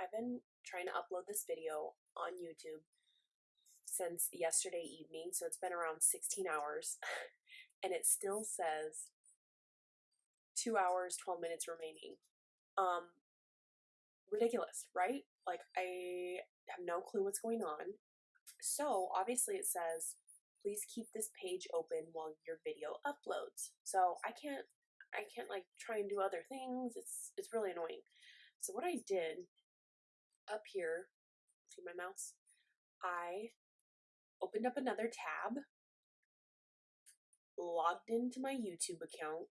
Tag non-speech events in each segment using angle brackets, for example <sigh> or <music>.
I've been trying to upload this video on YouTube since yesterday evening, so it's been around 16 hours, <laughs> and it still says 2 hours 12 minutes remaining. Um ridiculous, right? Like I have no clue what's going on. So, obviously it says please keep this page open while your video uploads. So, I can't I can't like try and do other things. It's it's really annoying. So what I did up here, see my mouse? I opened up another tab, logged into my YouTube account,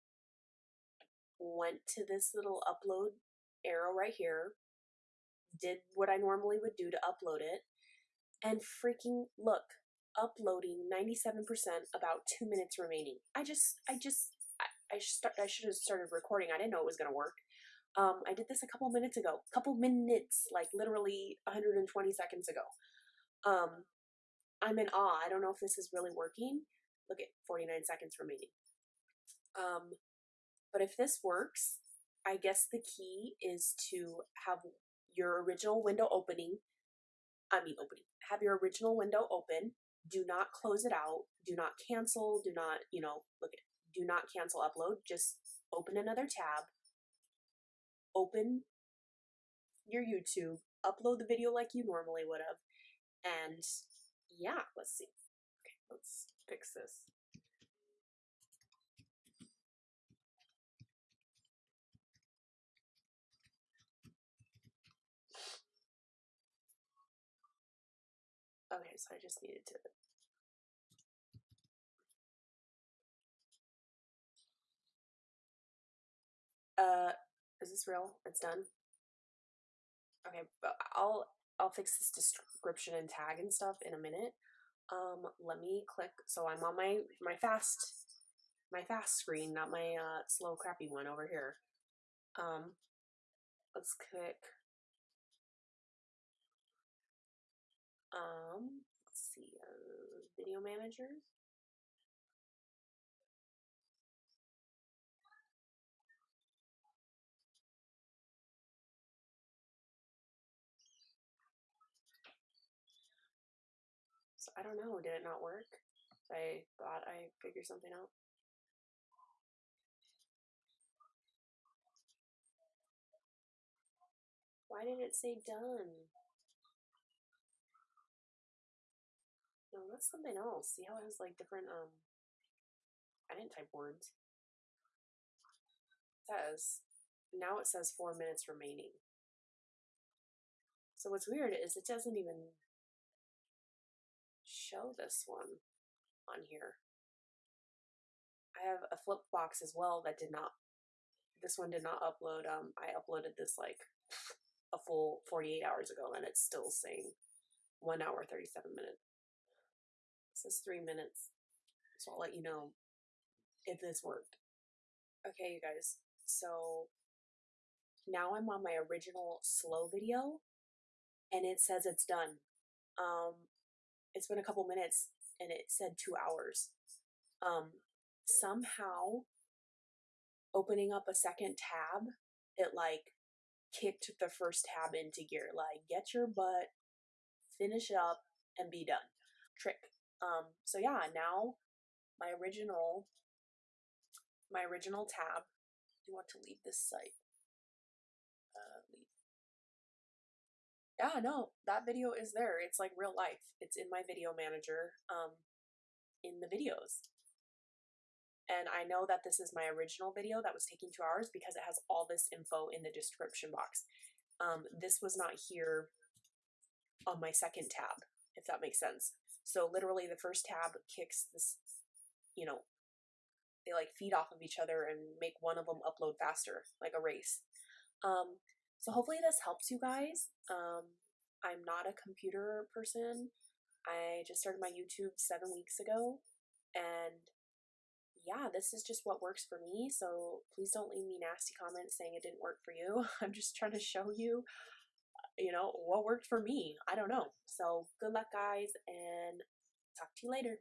went to this little upload arrow right here, did what I normally would do to upload it, and freaking look, uploading 97% about 2 minutes remaining. I just I just I, I, start, I should have started recording. I didn't know it was going to work. Um, I did this a couple minutes ago. A couple minutes, like literally 120 seconds ago. Um, I'm in awe. I don't know if this is really working. Look at 49 seconds remaining. Um, but if this works, I guess the key is to have your original window opening. I mean, opening. Have your original window open. Do not close it out. Do not cancel. Do not, you know, look at. Do not cancel upload. Just open another tab open your YouTube, upload the video like you normally would have, and yeah, let's see. Okay, let's fix this. Okay, so I just needed to uh is this real? It's done? Okay, but I'll I'll fix this description and tag and stuff in a minute. Um, let me click. So I'm on my my fast my fast screen, not my uh, slow crappy one over here. Um, let's click. Um, let's see, uh, video manager. I don't know. Did it not work? I thought I figured something out. Why did it say done? No, that's something else. See how it has like different, um, I didn't type words. It says, now it says four minutes remaining. So what's weird is it doesn't even show this one on here. I have a flip box as well that did not, this one did not upload. Um, I uploaded this like a full 48 hours ago and it's still saying 1 hour 37 minutes. It says 3 minutes. So I'll let you know if this worked. Okay, you guys. So now I'm on my original slow video and it says it's done. Um, it's been a couple minutes and it said two hours. Um, somehow opening up a second tab, it like kicked the first tab into gear. Like, get your butt, finish up, and be done. Trick. Um, so yeah, now my original my original tab. You want to leave this site? Yeah, no, that video is there. It's like real life. It's in my video manager, um, in the videos. And I know that this is my original video that was taking two hours because it has all this info in the description box. Um, this was not here on my second tab, if that makes sense. So literally the first tab kicks this, you know, they like feed off of each other and make one of them upload faster, like a race. Um, so hopefully this helps you guys. Um, I'm not a computer person. I just started my YouTube seven weeks ago, and yeah, this is just what works for me. So please don't leave me nasty comments saying it didn't work for you. <laughs> I'm just trying to show you, you know, what worked for me. I don't know. So good luck, guys, and talk to you later.